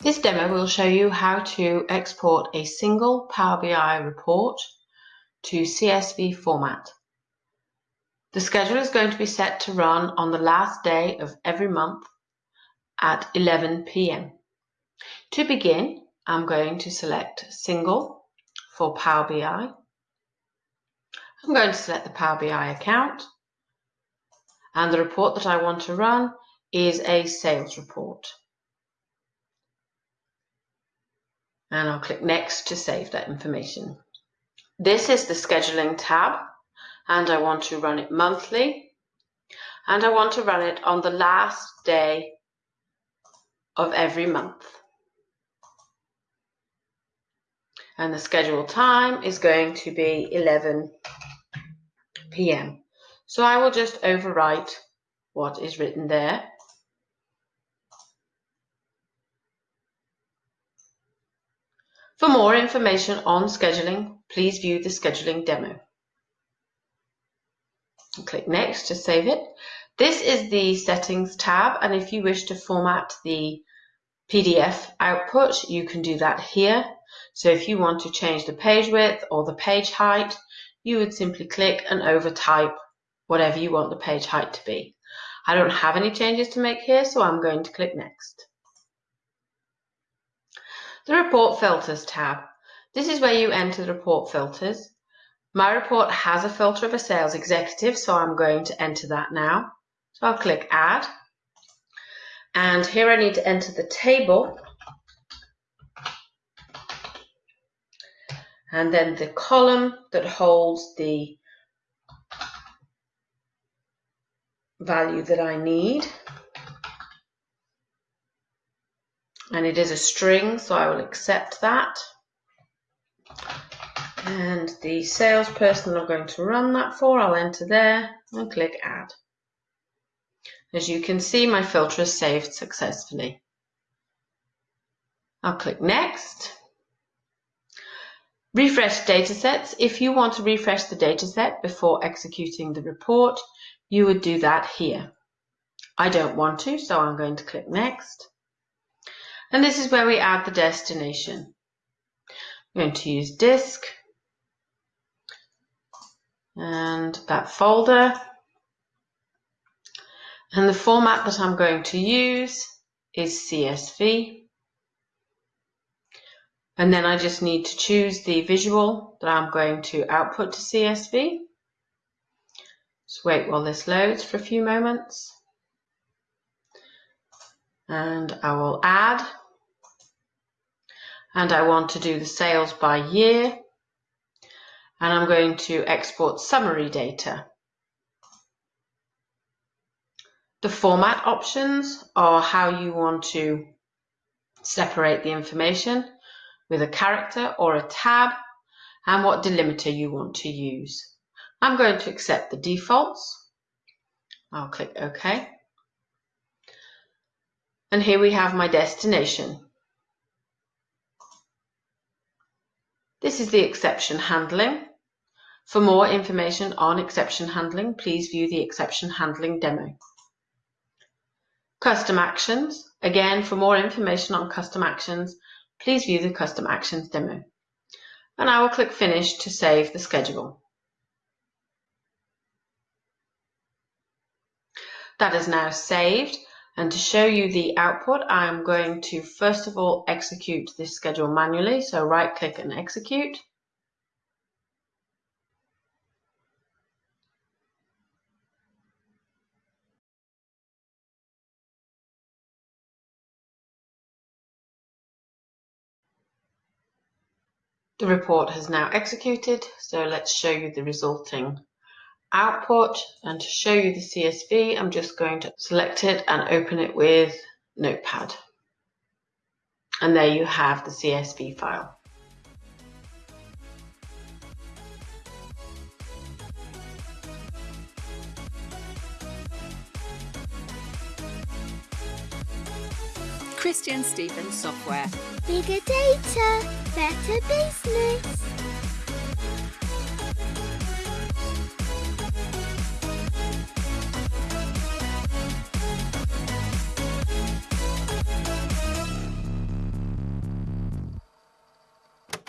This demo will show you how to export a single Power BI report to CSV format. The schedule is going to be set to run on the last day of every month at 11 p.m. To begin, I'm going to select Single for Power BI. I'm going to select the Power BI account and the report that I want to run is a sales report. And I'll click next to save that information. This is the scheduling tab and I want to run it monthly and I want to run it on the last day of every month. And the scheduled time is going to be 11 p.m. So I will just overwrite what is written there For more information on scheduling, please view the scheduling demo. Click Next to save it. This is the Settings tab, and if you wish to format the PDF output, you can do that here. So if you want to change the page width or the page height, you would simply click and overtype whatever you want the page height to be. I don't have any changes to make here, so I'm going to click Next. The Report Filters tab. This is where you enter the report filters. My report has a filter of a sales executive, so I'm going to enter that now. So I'll click Add. And here I need to enter the table. And then the column that holds the value that I need. And it is a string, so I will accept that. And the salesperson I'm going to run that for, I'll enter there and click Add. As you can see, my filter is saved successfully. I'll click Next. Refresh datasets. If you want to refresh the dataset before executing the report, you would do that here. I don't want to, so I'm going to click Next. And this is where we add the destination. I'm going to use disk and that folder. And the format that I'm going to use is CSV. And then I just need to choose the visual that I'm going to output to CSV. Just wait while this loads for a few moments. And I will add and I want to do the sales by year and I'm going to export summary data. The format options are how you want to separate the information with a character or a tab and what delimiter you want to use. I'm going to accept the defaults. I'll click OK. And here we have my destination. This is the exception handling. For more information on exception handling, please view the exception handling demo. Custom actions. Again, for more information on custom actions, please view the custom actions demo. And I will click finish to save the schedule. That is now saved and to show you the output, I'm going to first of all execute this schedule manually. So right click and execute. The report has now executed, so let's show you the resulting output and to show you the CSV I'm just going to select it and open it with Notepad and there you have the CSV file. Christian Stevens Software. Bigger data, better business.